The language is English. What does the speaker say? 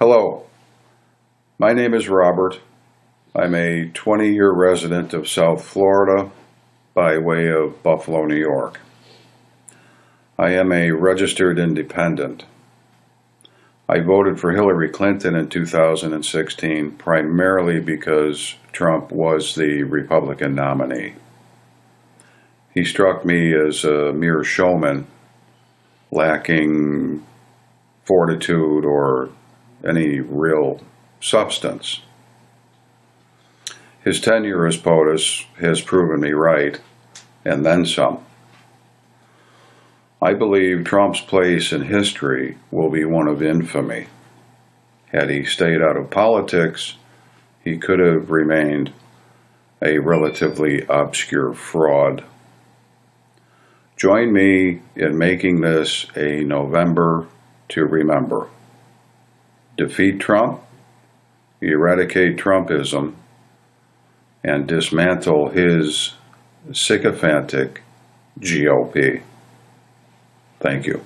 Hello, my name is Robert. I'm a 20 year resident of South Florida by way of Buffalo, New York. I am a registered independent. I voted for Hillary Clinton in 2016 primarily because Trump was the Republican nominee. He struck me as a mere showman, lacking fortitude or any real substance. His tenure as POTUS has proven me right, and then some. I believe Trump's place in history will be one of infamy. Had he stayed out of politics, he could have remained a relatively obscure fraud. Join me in making this a November to remember. Defeat Trump, eradicate Trumpism, and dismantle his sycophantic GOP. Thank you.